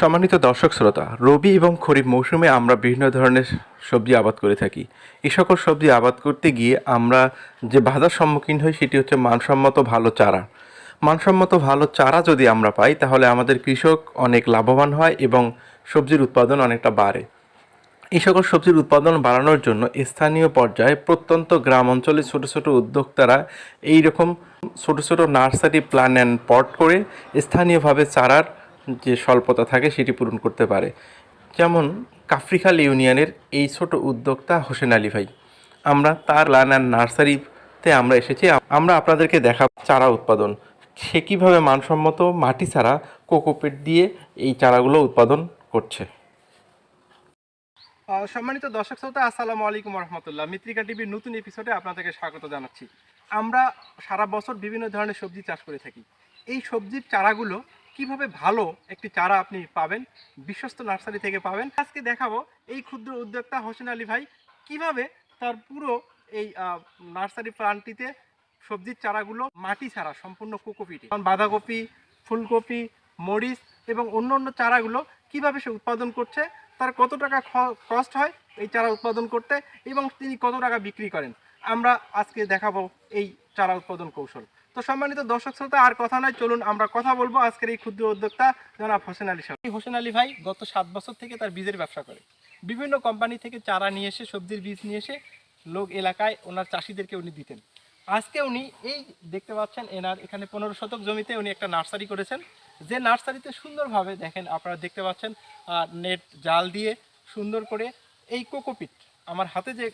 সম্মানিত দর্শক শ্রোতা, রবি এবং খরিফ মৌসুমে আমরা বিভিন্ন ধরনের সবজি আবাদ করে থাকি। এই সকল সবজি আবাদ করতে গিয়ে আমরা যে বাধার সম্মুখীন হই সেটি হচ্ছে মানসম্মত ভালো চারা। মানসম্মত ভালো চারা যদি আমরা পাই, তাহলে আমাদের কৃষক অনেক লাভবান হয় এবং সবজির উৎপাদন অনেকটা বাড়ে। এই সকল সবজির উৎপাদন বাড়ানোর জন্য স্থানীয় পর্যায়ে প্রত্যন্ত গ্রাম অঞ্চলে ছোট ছোট উদ্যোক্তারা এই রকম ছোট ছোট নার্সারি প্ল্যান অ্যান্ড পট করে স্থানীয়ভাবে চারার যে স্বল্পতা থাকে সেটি পূরণ করতে পারে। যেমন কাফরিখাল ইউনিয়নের এই ছোট উদ্যোক্তা হোসেন আলী ভাই। আমরা তার লান অ্যান্ড নার্সারিতে আমরা এসেছি। আমরা আপনাদেরকে দেখা চারা উৎপাদন। সে কীভাবে মানসম্মত মাটি ছাড়া কোকোপেট দিয়ে এই চারাগুলো উৎপাদন করছে। সম্মানিত দর্শক শ্রোতা, আসসালামু আলাইকুম রহমতুল্লাহ মিত্রিকা টিভির নতুন এপিসোডে আপনাদেরকে স্বাগত জানাচ্ছি। আমরা সারা বছর বিভিন্ন ধরনের সবজি চাষ করে থাকি। এই সবজির চারাগুলো কীভাবে ভালো একটি চারা আপনি পাবেন, বিশ্বস্ত নার্সারি থেকে পাবেন। আজকে দেখাবো এই ক্ষুদ্র উদ্যোক্তা হোসেন আলী ভাই কীভাবে তার পুরো এই নার্সারি প্লান্টটিতে সবজির চারাগুলো মাটি ছাড়া, সম্পূর্ণ কোকোপিটে। কারণ বাঁধাকপি, ফুলকপি, মরিচ এবং অন্য অন্য চারাগুলো কীভাবে সে উৎপাদন করছে, তার কত টাকা কস্ট হয় এই চারা উৎপাদন করতে এবং তিনি কত টাকা বিক্রি করেন। আমরা আজকে দেখাবো এই চারা উৎপাদন কৌশল। তো সম্মানিত দর্শক শ্রোতা, আর কথা নয়, চলুন আমরা কথা বলব আজকের এই ক্ষুদ্র উদ্যোক্তা জনাব হোসেন আলী সাহেব। হোসেন আলী ভাই গত সাত বছর থেকে তার বীজের ব্যবসা করে। বিভিন্ন কোম্পানি থেকে চারা নিয়ে এসে, সবজির বীজ নিয়ে এসে লোক এলাকায় ওনার চাষিদেরকে উনি দিতেন। আজকে উনি এই দেখতে পাচ্ছেন এনার এখানে পনেরো শতক জমিতে উনি একটা নার্সারি করেছেন। যে নার্সারিতে সুন্দরভাবে দেখেন, আপনারা দেখতে পাচ্ছেন নেট জাল দিয়ে সুন্দর করে এই কোকোপিট, আমার হাতে যে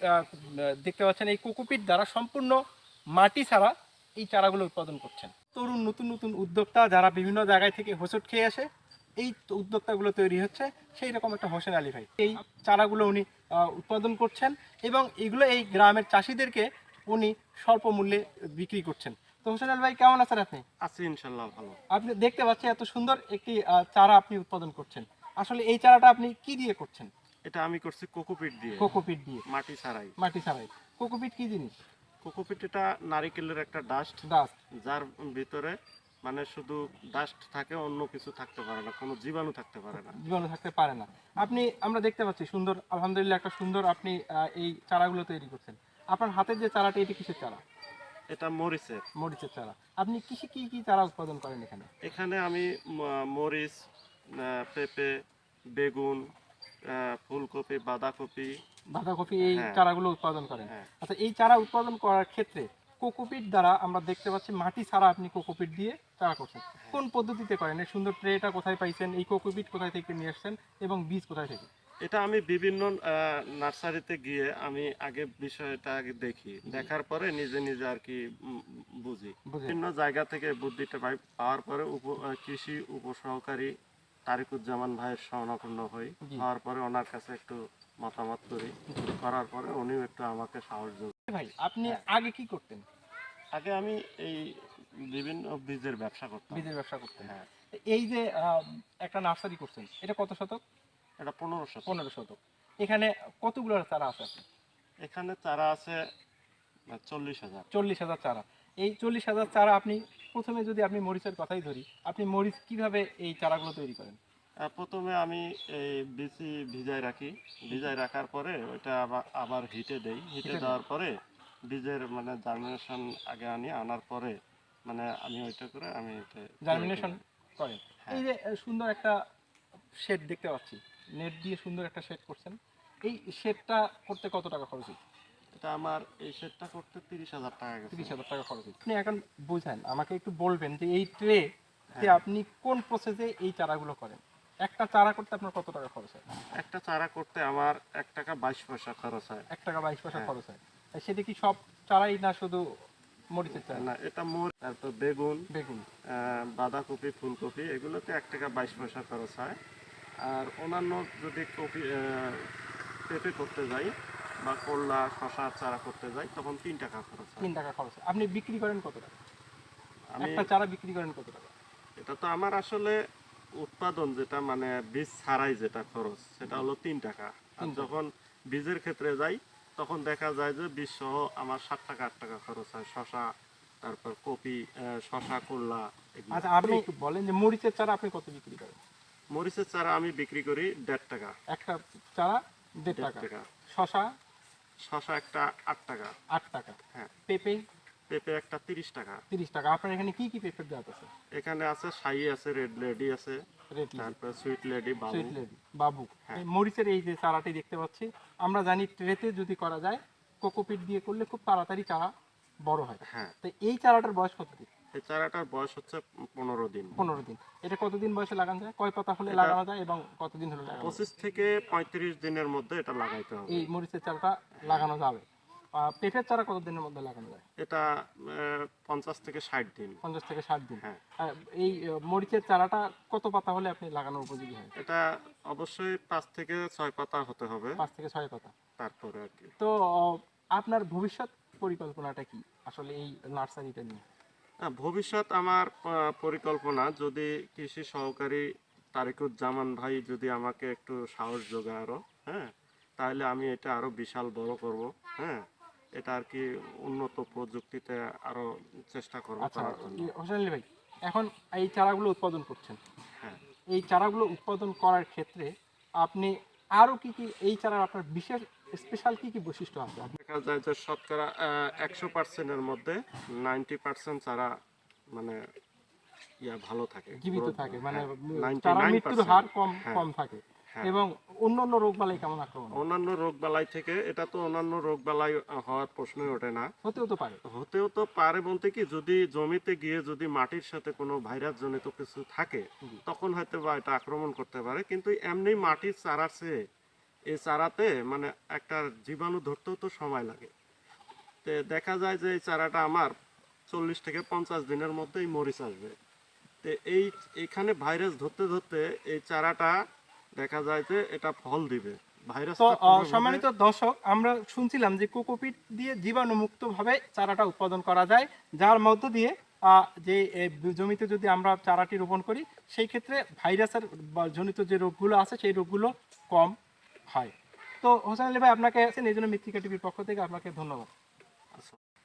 দেখতে পাচ্ছেন, এই কোকোপিট দ্বারা সম্পূর্ণ মাটি ছাড়া এই চারাগুলো উৎপাদন করছেন। তরুণ নতুন নতুন উদ্যোক্তা যারা বিভিন্ন জায়গায় থেকে হোঁচট খেয়ে আসে এই উদ্যোক্তাগুলো তৈরি হচ্ছে সেই রকম একটা হোসেন আলী ভাই। এই চারাগুলো উনি উৎপাদন করছেন এবং এগুলো এই গ্রামের চাষিদেরকে উনি স্বল্প মূল্যে বিক্রি করছেন। তো হোসেন আলী ভাই কেমন আছেন আপনি? আছি ইনশাল্লাহ ভালো। আপনি দেখতে পাচ্ছেন এত সুন্দর একটি চারা আপনি উৎপাদন করছেন। আসলে এই চারাটা আপনি কি দিয়ে করছেন? এটা আমি করছি কোকোপিট দিয়ে। কোকোপিট দিয়ে। মাটি ছাড়াই। মাটি ছাড়াই। কোকোপিট কি জিনিস? কোকোপিট এটা নারিকেলের একটা ডাস্ট ডাস্ট যার ভিতরে মানে শুধু ডাস্ট থাকে অন্য কিছু থাকতে পারে না কোনো জীবাণু থাকতে পারে না। জীবাণু থাকতে পারে না। আপনি আমরা দেখতে পাচ্ছি সুন্দর আলহামদুলিল্লাহ একটা সুন্দর আপনি এই চারাগুলো তৈরি করছেন। আপনার হাতের যে চারাটা এটি কিসের চারা? এটা মরিচের। মরিচের চারা। আপনি কৃষি কি কি চারা উৎপাদন করেন এখানে? এখানে আমি মরিচ পেঁপে বেগুন ফুলকপি বাঁধাকপি বাঁধাকপি এই হ্যাঁ। চারাগুলো উৎপাদন করেন। হ্যাঁ। আচ্ছা এই চারা উৎপাদন করার ক্ষেত্রে কোকোপিট দ্বারা আমরা দেখতে পাচ্ছি মাটি ছাড়া আপনি কোকোপিট দিয়ে চারা করছেন। কোন পদ্ধতিতে করেন? এই সুন্দর ট্রেটা কোথায় পাইছেন? এই কোকোপিট কোথায় থেকে নিয়ে আসছেন? এবং বীজ কোথায় থেকে? এটা আমি বিভিন্ন নার্সারিতে গিয়ে আমি আগে বিষয়টা আগে দেখি। দেখার পরে নিজে নিজে আর কি বুঝি। বিভিন্ন জায়গা থেকে বুদ্ধিটা পাই পাওয়ার পরে কৃষি উপসহকারী তারিকুজ্জামান ভাইয়ের শরণাপন্ন হই। হওয়ার পরে ওনার কাছে একটু মতামত করি। করার পরে উনিও একটু আমাকে সাহস যোগ ভাই আপনি হ্যাঁ। আগে কি করতেন? আগে আমি এই বিভিন্ন বীজের ব্যবসা করতাম। বীজের ব্যবসা করতেন। হ্যাঁ। এই যে একটা নার্সারি করছেন এটা কত শতক? এটা পনেরো শতক। পনেরো শতক। এখানে কতগুলো চারা আছে? এখানে চারা আছে চল্লিশ হাজার। চল্লিশ হাজার চারা। এই চল্লিশ হাজার চারা আপনি প্রথমে যদি আপনি মরিচের কথাই ধরি আপনি মরিচ কীভাবে এই চারাগুলো তৈরি করেন? প্রথমে আমি এই বিচি ভিজায় রাখি। ভিজায় রাখার পরে ওইটা আবার আবার হিটে দেই। হিটে দেওয়ার পরে বীজের মানে জার্মিনেশন আগে আনি আনার পরে মানে আমি ওইটা করে আমি জার্মিনেশন করেন। হ্যাঁ। এই যে সুন্দর একটা শেড দেখতে পাচ্ছি। নেট দিয়ে সুন্দর একটা শেড করছেন। এই শেডটা করতে কত টাকা খরচ হচ্ছে এটা আমার এই সেটটা করতে তিরিশ হাজার টাকা গেছে। তিরিশ হাজার টাকা খরচ আপনি এখন বুঝেন আমাকে একটু বলবেন যে এই ট্রে হ্যাঁ। আপনি কোন প্রসেসে এই চারাগুলো করেন? একটা চারা করতে আপনার কত টাকা খরচ হয়? একটা চারা করতে আমার এক টাকা বাইশ পয়সা খরচ হয়। এক টাকা বাইশ পয়সা হ্যাঁ। খরচ হয়। সেটা কি সব চারাই না শুধু মরিচের চারা? না এটা মোর তারপর বেগুন বেগুন। বাঁধাকপি ফুলকপি এগুলোতে এক টাকা বাইশ পয়সা খরচ হয়। আর অন্যান্য যদি কপি পেঁপে করতে যাই বা করলা শশা চারা করতে যাই তখন তিন টাকা খরচ তিন টাকা খরচ আপনি বিক্রি করেন কত টাকা? আমি একটা চারা বিক্রি করেন কত টাকা? এটা তো আমার আসলে উৎপাদন যেটা মানে বীজ ছাড়াই যেটা খরচ সেটা হলো তিন টাকা। আর যখন বীজের ক্ষেত্রে যাই তখন দেখা যায় যে বীজ সহ আমার সাত টাকা আট টাকা খরচ হয়। শশা তারপর কপি শশা করলা আচ্ছা আপনি বলেন যে মরিচের চারা আপনি কত বিক্রি করেন? মরিচের চারা আমি বিক্রি করি দেড় টাকা। একটা চারা দেড় টাকা। শশা শশা একটা আট টাকা। আট টাকা। হ্যাঁ। পেঁপে? পেঁপে একটা তিরিশ টাকা। তিরিশ টাকা। আপনার এখানে কি কি পেঁপের জাত আছে? এখানে আছে সাই আছে রেড লেডি আছে রেড তারপরে সুইট লেডি বাবু। সুইট লেডি বাবু। হ্যাঁ। মরিচের এই যে চারাটি দেখতে পাচ্ছি আমরা জানি ট্রেতে যদি করা যায় কোকোপিট দিয়ে করলে খুব তাড়াতাড়ি চারা বড় হয়। হ্যাঁ। তো এই চারাটার বয়স কত দিন? এই চারাটার বয়স হচ্ছে পনেরো দিন। পনেরো দিন। এটা কতদিন বয়সে লাগানো যায়? কয় পাতা হলে লাগানো যায় এবং কতদিন হলে লাগানো পঁচিশ থেকে পঁয়ত্রিশ দিনের মধ্যে এটা লাগাইতে হবে। এই মরিচের চারাটা লাগানো যাবে। পেঁপের চারা কতদিনের মধ্যে লাগানো যায়? এটা পঞ্চাশ থেকে ষাট দিন। পঞ্চাশ থেকে ষাট দিন। হ্যাঁ। এই মরিচের চারাটা কত পাতা হলে আপনি লাগানোর উপযোগী হয়? এটা অবশ্যই পাঁচ থেকে ছয় পাতা হতে হবে। পাঁচ থেকে ছয় পাতা। তারপরে আর কি। তো আপনার ভবিষ্যৎ পরিকল্পনাটা কি আসলে এই নার্সারিটা নিয়ে? ভবিষ্যৎ আমার পরিকল্পনা যদি কৃষি সহকারী তারিকুজ্জামান ভাই যদি আমাকে একটু সাহস যোগায় আরও হ্যাঁ তাহলে আমি এটা আরও বিশাল বড় করব হ্যাঁ এটা আর কি উন্নত প্রযুক্তিতে আরও চেষ্টা করব আচ্ছা হোসেন আলী ভাই এখন এই চারাগুলো উৎপাদন করছেন। হ্যাঁ। এই চারাগুলো উৎপাদন করার ক্ষেত্রে আপনি আরও কি কি এই চারার আপনার বিশেষ স্পেশাল কি কি বৈশিষ্ট্য আছে? দেখা যায় যে শতকরা একশো পার্সেন্টের মধ্যে নাইনটি পার্সেন্ট চারা মানে ইয়া ভালো থাকে জীবিত থাকে মানে হ্যাঁ, চারা 99% মৃত্যুর হার কম কম থাকে। হ্যাঁ। এবং অন্যান্য কেমন আক্রমণ অন্যান্য থেকে এটা তো অন্যান্য হওয়ার প্রশ্নই ওঠে না। হতেও তো পারে। হতেও তো পারে বলতে কি যদি জমিতে গিয়ে যদি মাটির সাথে কোনো ভাইরাস জনিত কিছু থাকে তখন হয়তো বা এটা আক্রমণ করতে পারে। কিন্তু এমনি মাটির চারা চেয়ে এই চারাতে মানে একটা জীবাণু ধরতেও তো সময় লাগে। তে দেখা যায় যে এই চারাটা আমার চল্লিশ থেকে পঞ্চাশ দিনের মধ্যেই মরিচ আসবে। তো এই এখানে ভাইরাস ধরতে ধরতে এই চারাটা দেখা যায় যে এটা ফল দিবে ভাইরাস তো সম্মানিত দর্শক আমরা শুনছিলাম যে কোকোপিট দিয়ে জীবাণুমুক্ত ভাবে চারাটা উৎপাদন করা যায় যার মধ্য দিয়ে যে জমিতে যদি আমরা চারাটি রোপণ করি সেই ক্ষেত্রে ভাইরাসের জনিত যে রোগগুলো আছে সেই রোগগুলো কম হয় তো হোসেন আলী ভাই আপনাকে আছেন এই জন্য মৃত্তিকা টিভির পক্ষ থেকে আপনাকে ধন্যবাদ।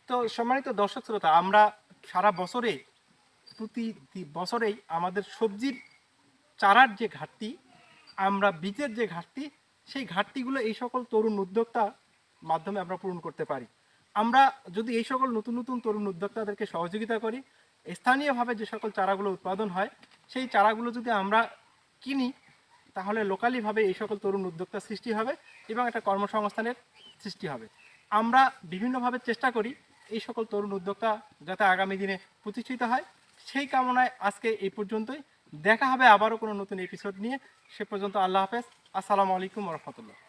তো সম্মানিত দর্শক শ্রোতা আমরা সারা বছরে প্রতি বছরেই আমাদের সবজির চারার যে ঘাটতি আমরা বীজের যে ঘাটতি, সেই ঘাটতিগুলো এই সকল তরুণ উদ্যোক্তা মাধ্যমে আমরা পূরণ করতে পারি। আমরা যদি এই সকল নতুন নতুন তরুণ উদ্যোক্তাদেরকে সহযোগিতা করি, স্থানীয়ভাবে যে সকল চারাগুলো উৎপাদন হয়, সেই চারাগুলো যদি আমরা কিনি, তাহলে লোকালিভাবে এই সকল তরুণ উদ্যোক্তা সৃষ্টি হবে এবং একটা কর্মসংস্থানের সৃষ্টি হবে। আমরা বিভিন্নভাবে চেষ্টা করি এই সকল তরুণ উদ্যোক্তা যাতে আগামী দিনে প্রতিষ্ঠিত হয়। সেই কামনায় আজকে এই পর্যন্তই। দেখা হবে আবারও কোনো নতুন এপিসোড নিয়ে। সে পর্যন্ত আল্লাহ হাফেজ। আসসালামু আলাইকুম রহমতুল্লাহ।